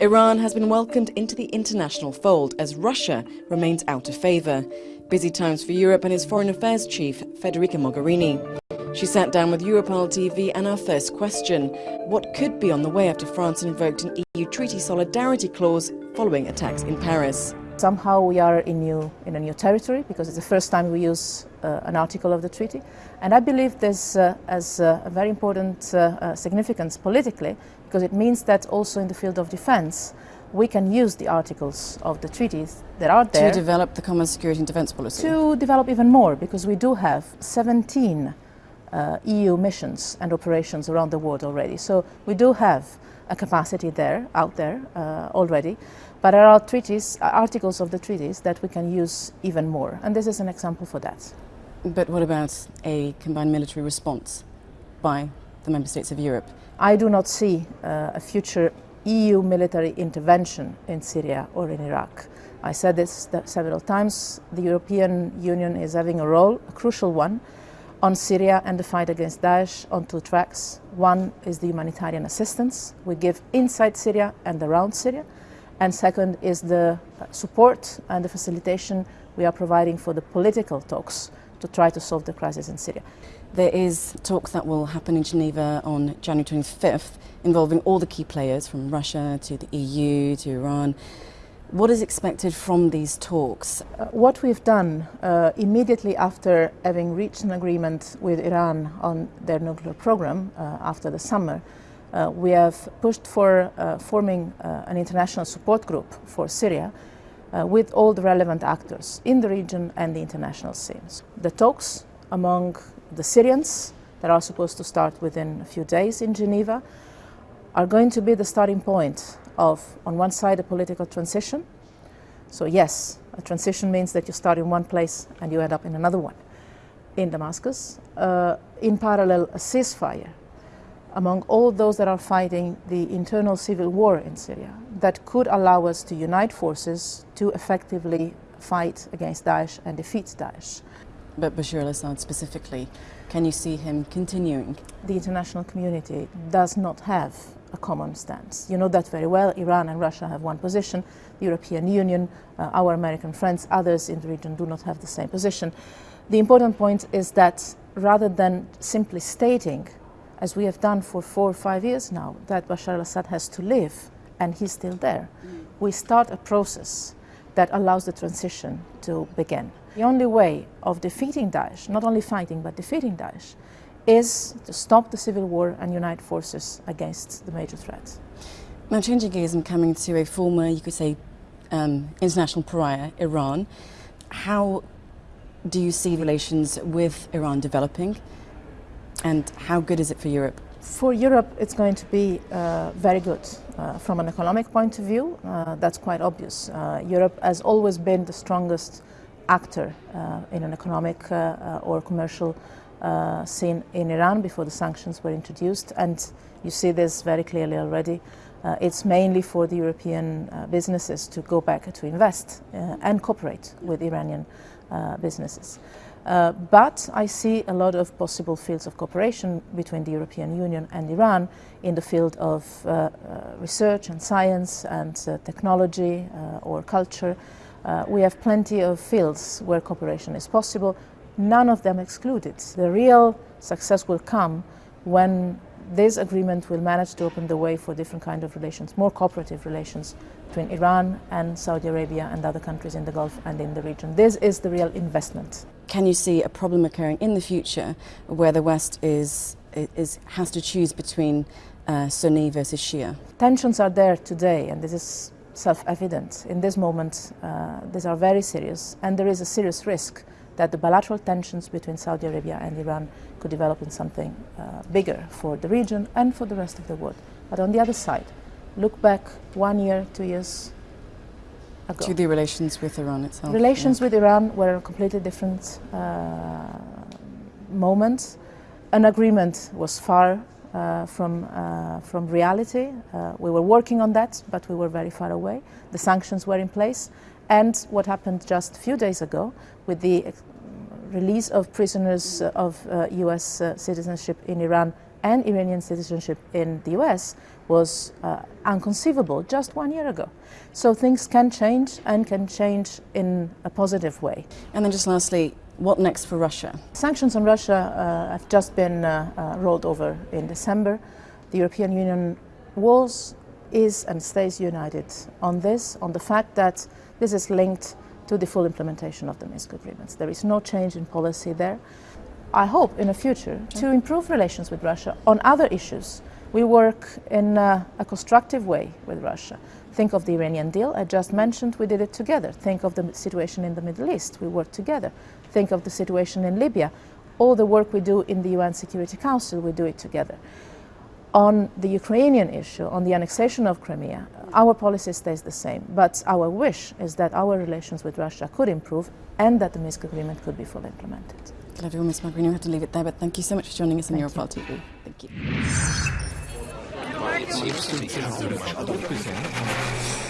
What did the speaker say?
Iran has been welcomed into the international fold as Russia remains out of favour. Busy times for Europe and its foreign affairs chief, Federica Mogherini. She sat down with Europarl TV and our first question, what could be on the way after France invoked an EU treaty solidarity clause following attacks in Paris? Somehow we are in, new, in a new territory because it's the first time we use uh, an article of the treaty. And I believe this uh, has uh, a very important uh, uh, significance politically because it means that also in the field of defense we can use the articles of the treaties that are there to develop the common security and defense policy. To develop even more because we do have 17 uh, EU missions and operations around the world already. So we do have a capacity there, out there uh, already. But there are treaties, uh, articles of the treaties that we can use even more, and this is an example for that. But what about a combined military response by the member states of Europe? I do not see uh, a future EU military intervention in Syria or in Iraq. I said this several times. The European Union is having a role, a crucial one, on Syria and the fight against Daesh on two tracks. One is the humanitarian assistance we give inside Syria and around Syria and second is the support and the facilitation we are providing for the political talks to try to solve the crisis in Syria. There is talks that will happen in Geneva on January 25th involving all the key players from Russia to the EU to Iran. What is expected from these talks? Uh, what we've done uh, immediately after having reached an agreement with Iran on their nuclear program uh, after the summer uh, we have pushed for uh, forming uh, an international support group for Syria with all the relevant actors in the region and the international scenes. The talks among the Syrians that are supposed to start within a few days in Geneva are going to be the starting point of, on one side, a political transition. So yes, a transition means that you start in one place and you end up in another one in Damascus. Uh, in parallel, a ceasefire among all those that are fighting the internal civil war in Syria that could allow us to unite forces to effectively fight against Daesh and defeat Daesh. But Bashar al-Assad specifically, can you see him continuing? The international community does not have a common stance. You know that very well. Iran and Russia have one position. The European Union, uh, our American friends, others in the region do not have the same position. The important point is that rather than simply stating as we have done for four or five years now, that Bashar al-Assad has to live and he's still there. Mm. We start a process that allows the transition to begin. The only way of defeating Daesh, not only fighting but defeating Daesh, is to stop the civil war and unite forces against the major threats. Now changing gears and coming to a former, you could say, um, international pariah, Iran, how do you see relations with Iran developing? And how good is it for Europe? For Europe, it's going to be uh, very good. Uh, from an economic point of view, uh, that's quite obvious. Uh, Europe has always been the strongest actor uh, in an economic uh, or commercial scene in Iran before the sanctions were introduced. And you see this very clearly already. it's mainly for the European businesses to go back to invest and cooperate with Iranian businesses. Uh, but I see a lot of possible fields of cooperation between the European Union and Iran in the field of uh, uh, research and science and uh, technology uh, or culture. Uh, we have plenty of fields where cooperation is possible, none of them excluded. The real success will come when this agreement will manage to open the way for different kind of relations, more cooperative relations between Iran and Saudi Arabia and other countries in the Gulf and in the region. This is the real investment can you see a problem occurring in the future where the West is, is, has to choose between uh, Sunni versus Shia? Tensions are there today, and this is self-evident. In this moment, uh, these are very serious, and there is a serious risk that the bilateral tensions between Saudi Arabia and Iran could develop in something uh, bigger for the region and for the rest of the world. But on the other side, look back one year, two years, ago. To the relations with Iran itself? Relations yeah. with Iran were a completely different uh, moment. An agreement was far uh, from, uh, from reality. Uh, we were working on that, but we were very far away. The sanctions were in place. And what happened just a few days ago with the release of prisoners of US uh, citizenship in Iran and Iranian citizenship in the US was uh, unconceivable just one year ago. So things can change and can change in a positive way. And then just lastly, what next for Russia? Sanctions on Russia uh, have just been uh, uh, rolled over in December. The European Union was, is and stays united on this, on the fact that this is linked to the full implementation of the Minsk agreements. There is no change in policy there. I hope in the future to improve relations with Russia on other issues. We work in a, a constructive way with Russia. Think of the Iranian deal I just mentioned, we did it together. Think of the situation in the Middle East, we worked together. Think of the situation in Libya. All the work we do in the UN Security Council, we do it together. On the Ukrainian issue, on the annexation of Crimea, our policy stays the same, but our wish is that our relations with Russia could improve and that the Minsk agreement could be fully implemented. Glad Ms. Mogherini, we have to leave it there, but thank you so much for joining us on Thank Europarl TV. Thank you.